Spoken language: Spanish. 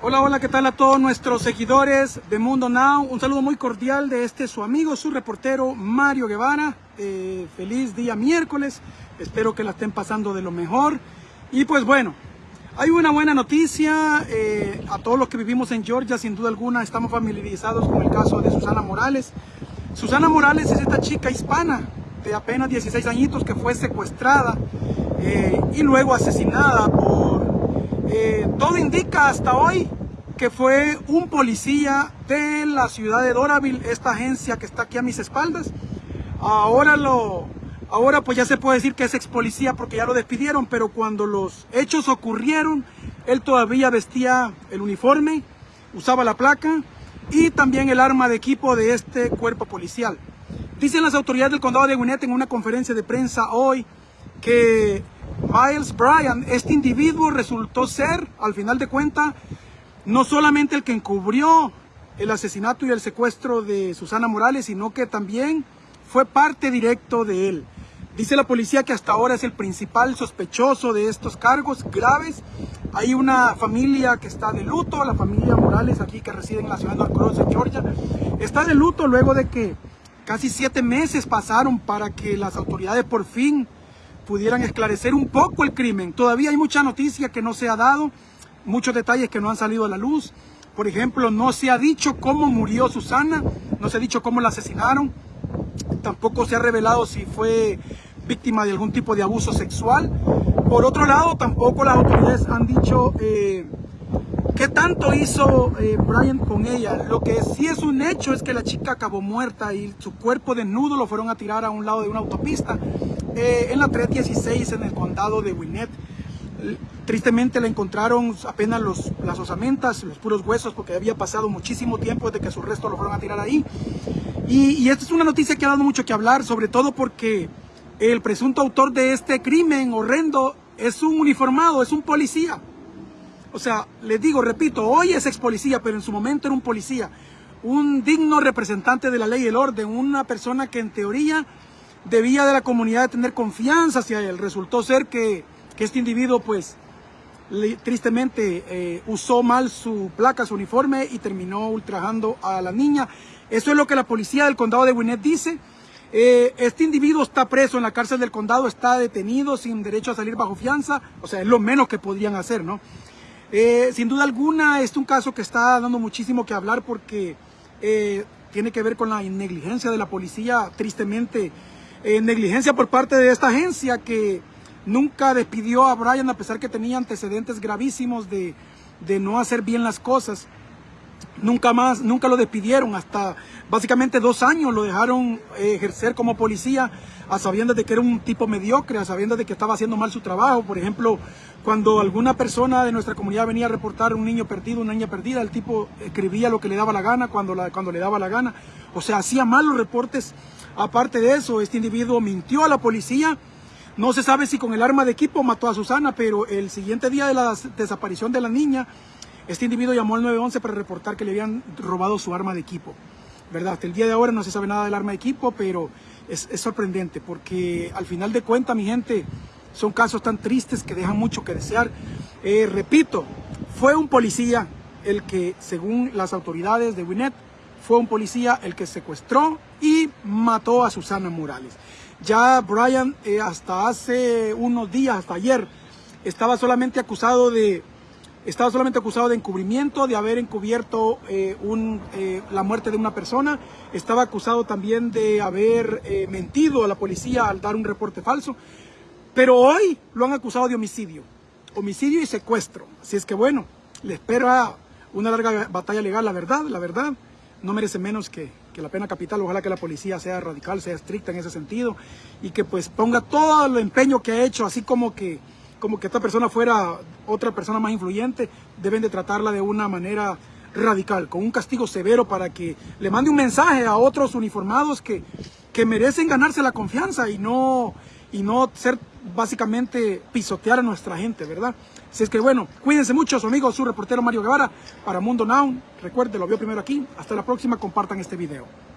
Hola, hola, ¿qué tal a todos nuestros seguidores de Mundo Now? Un saludo muy cordial de este su amigo, su reportero Mario Guevara. Eh, feliz día miércoles, espero que la estén pasando de lo mejor. Y pues bueno, hay una buena noticia eh, a todos los que vivimos en Georgia, sin duda alguna estamos familiarizados con el caso de Susana Morales. Susana Morales es esta chica hispana de apenas 16 añitos que fue secuestrada eh, y luego asesinada por eh, todo indica hasta hoy que fue un policía de la ciudad de Doraville, esta agencia que está aquí a mis espaldas. Ahora lo, ahora pues ya se puede decir que es ex policía porque ya lo despidieron, pero cuando los hechos ocurrieron, él todavía vestía el uniforme, usaba la placa y también el arma de equipo de este cuerpo policial. Dicen las autoridades del condado de Gwinnett en una conferencia de prensa hoy que Miles Bryan, este individuo resultó ser, al final de cuentas, no solamente el que encubrió el asesinato y el secuestro de Susana Morales, sino que también fue parte directo de él. Dice la policía que hasta ahora es el principal sospechoso de estos cargos graves. Hay una familia que está de luto, la familia Morales aquí que reside en la ciudad de en Georgia, está de luto luego de que casi siete meses pasaron para que las autoridades por fin pudieran esclarecer un poco el crimen. Todavía hay mucha noticia que no se ha dado, muchos detalles que no han salido a la luz. Por ejemplo, no se ha dicho cómo murió Susana, no se ha dicho cómo la asesinaron, tampoco se ha revelado si fue víctima de algún tipo de abuso sexual. Por otro lado, tampoco las autoridades han dicho eh, qué tanto hizo eh, Brian con ella. Lo que sí es un hecho es que la chica acabó muerta y su cuerpo desnudo lo fueron a tirar a un lado de una autopista. Eh, en la 316 en el condado de Winnet. Tristemente la encontraron apenas los, las osamentas, los puros huesos, porque había pasado muchísimo tiempo desde que su resto lo fueron a tirar ahí. Y, y esta es una noticia que ha dado mucho que hablar, sobre todo porque el presunto autor de este crimen horrendo es un uniformado, es un policía. O sea, les digo, repito, hoy es ex policía, pero en su momento era un policía. Un digno representante de la ley y el orden, una persona que en teoría debía de la comunidad tener confianza hacia él. Resultó ser que, este individuo, pues, tristemente eh, usó mal su placa, su uniforme y terminó ultrajando a la niña. Eso es lo que la policía del condado de Gwinnett dice. Eh, este individuo está preso en la cárcel del condado, está detenido sin derecho a salir bajo fianza, o sea, es lo menos que podrían hacer, ¿no? Eh, sin duda alguna, este es un caso que está dando muchísimo que hablar porque tiene que ver con la negligencia de la policía, tristemente negligencia por parte de esta agencia que nunca despidió a Brian a pesar que tenía antecedentes gravísimos de, de no hacer bien las cosas. Nunca más, nunca lo despidieron, hasta básicamente dos años lo dejaron eh, ejercer como policía a sabiendas de que era un tipo mediocre, a sabiendas de que estaba haciendo mal su trabajo. Por ejemplo, cuando alguna persona de nuestra comunidad venía a reportar un niño perdido, una niña perdida, el tipo escribía lo que le daba la gana cuando, cuando le daba la gana. O sea, hacía mal los reportes Aparte de eso, este individuo mintió a la policía. No se sabe si con el arma de equipo mató a Susana, pero el siguiente día de la desaparición de la niña, este individuo llamó al 911 para reportar que le habían robado su arma de equipo. ¿Verdad? Hasta el día de ahora no se sabe nada del arma de equipo, pero es, sorprendente porque al final de cuentas, mi gente, son casos tan tristes que dejan mucho que desear. Eh, repito, fue un policía el que, según las autoridades de Winnet, fue un policía el que secuestró y mató a Susana Morales. Ya Brian eh, hasta hace unos días, hasta ayer, estaba solamente acusado de estaba solamente acusado de encubrimiento, de haber encubierto eh, un, eh, la muerte de una persona. Estaba acusado también de haber mentido a la policía al dar un reporte falso. Pero hoy lo han acusado de homicidio. Homicidio y secuestro. Así es que bueno, le espera una larga batalla legal, la verdad, la verdad no merece menos que, la pena capital. Ojalá que la policía sea radical, sea estricta en ese sentido y que pues ponga todo el empeño que ha hecho, así como que, como que esta persona fuera otra persona más influyente, deben de tratarla de una manera radical, con un castigo severo para que le mande un mensaje a otros uniformados que, que merecen ganarse la confianza y no, y no ser básicamente pisotear a nuestra gente, ¿verdad? Así es que bueno, cuídense mucho, su amigo, su reportero Mario Guevara para Mundo Now. Recuerde, lo vio primero aquí. Hasta la próxima, compartan este video.